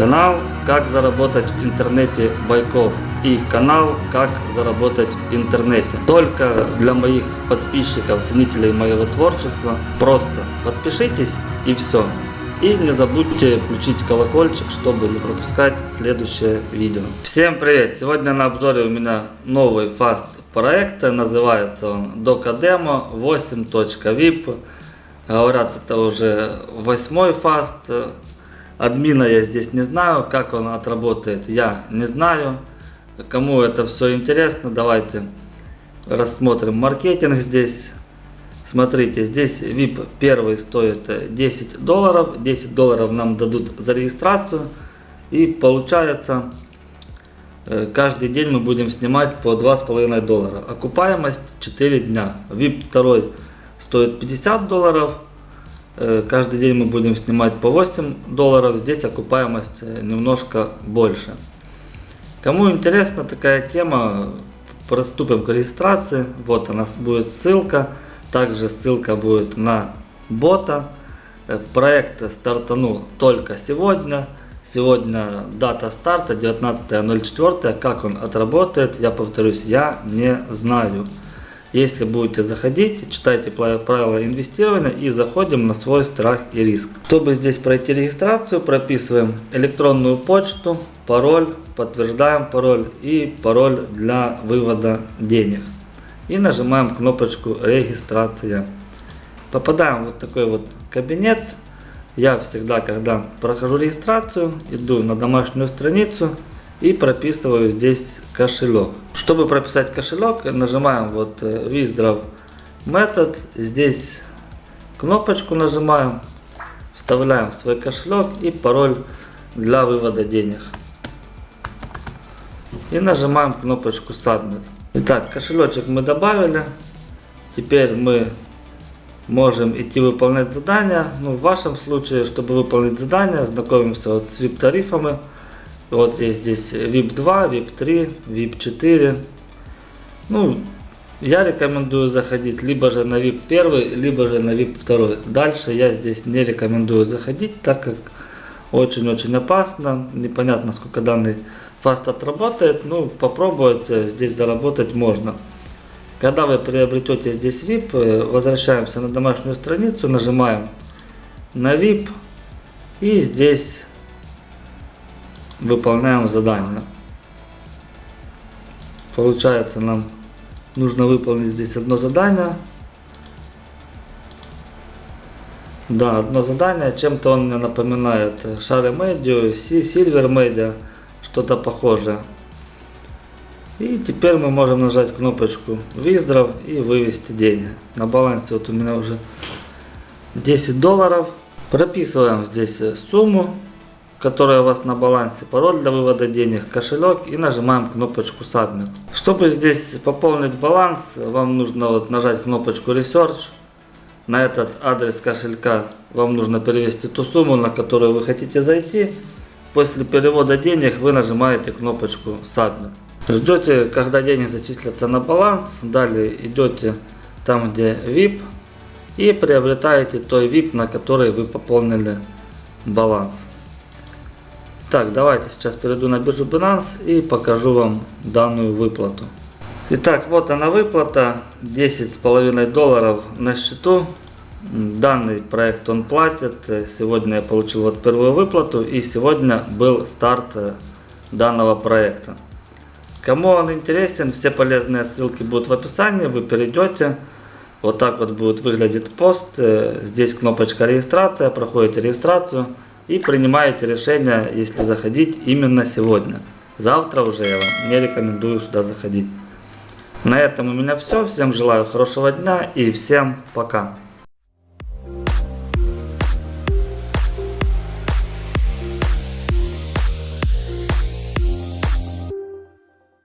Канал «Как заработать в интернете Байков» и канал «Как заработать в интернете». Только для моих подписчиков, ценителей моего творчества. Просто подпишитесь и все. И не забудьте включить колокольчик, чтобы не пропускать следующее видео. Всем привет! Сегодня на обзоре у меня новый фаст проект. Называется он Docademo 8.vip. Говорят, это уже восьмой фаст. Админа я здесь не знаю, как он отработает, я не знаю. Кому это все интересно, давайте рассмотрим маркетинг здесь. Смотрите, здесь VIP первый стоит 10 долларов. 10 долларов нам дадут за регистрацию. И получается, э, каждый день мы будем снимать по 2,5 доллара. Окупаемость 4 дня. VIP второй стоит 50 долларов. Э, каждый день мы будем снимать по 8 долларов. Здесь окупаемость э, немножко больше. Кому интересна такая тема, приступим к регистрации. Вот у нас будет ссылка. Также ссылка будет на бота. Э, проект стартанул только сегодня. Сегодня дата старта 19.04. Как он отработает, я повторюсь, я не знаю. Если будете заходить, читайте правила инвестирования и заходим на свой страх и риск. Чтобы здесь пройти регистрацию, прописываем электронную почту, пароль, подтверждаем пароль и пароль для вывода денег и нажимаем кнопочку регистрация. Попадаем в вот такой вот кабинет. Я всегда, когда прохожу регистрацию, иду на домашнюю страницу и прописываю здесь кошелек. Чтобы прописать кошелек, нажимаем вот э, Withdraw Method. Здесь кнопочку нажимаем, вставляем свой кошелек и пароль для вывода денег. И нажимаем кнопочку Submit. Итак, кошелечек мы добавили. Теперь мы можем идти выполнять задания. Ну, в вашем случае, чтобы выполнить задание, знакомимся вот с VIP тарифами. Вот есть здесь VIP 2, VIP 3, VIP 4. Ну, я рекомендую заходить либо же на VIP 1, либо же на VIP 2. Дальше я здесь не рекомендую заходить, так как очень-очень опасно. Непонятно, сколько данный фаст отработает. Ну, попробовать э, здесь заработать можно. Когда вы приобретете здесь VIP, э, возвращаемся на домашнюю страницу, нажимаем на VIP и здесь выполняем задание. Получается нам нужно выполнить здесь одно задание. Да, одно задание, чем-то он мне напоминает Share Media, Silver Media, что-то похожее. И теперь мы можем нажать кнопочку Withdraw и вывести деньги. На балансе вот у меня уже 10 долларов. Прописываем здесь сумму, которая у вас на балансе, пароль для вывода денег, кошелек и нажимаем кнопочку Submit. Чтобы здесь пополнить баланс, вам нужно вот нажать кнопочку Research на этот адрес кошелька вам нужно перевести ту сумму, на которую вы хотите зайти. После перевода денег вы нажимаете кнопочку Submit. Ждете, когда деньги зачислятся на баланс. Далее идете там, где VIP. И приобретаете той VIP, на который вы пополнили баланс. Так, давайте сейчас перейду на биржу Binance и покажу вам данную выплату. Итак, вот она выплата, 10,5 долларов на счету. Данный проект он платит. Сегодня я получил вот первую выплату и сегодня был старт э, данного проекта. Кому он интересен, все полезные ссылки будут в описании, вы перейдете. Вот так вот будет выглядеть пост. Э, здесь кнопочка регистрация, проходите регистрацию и принимаете решение, если заходить именно сегодня. Завтра уже я вам не рекомендую сюда заходить. На этом у меня все. Всем желаю хорошего дня и всем пока.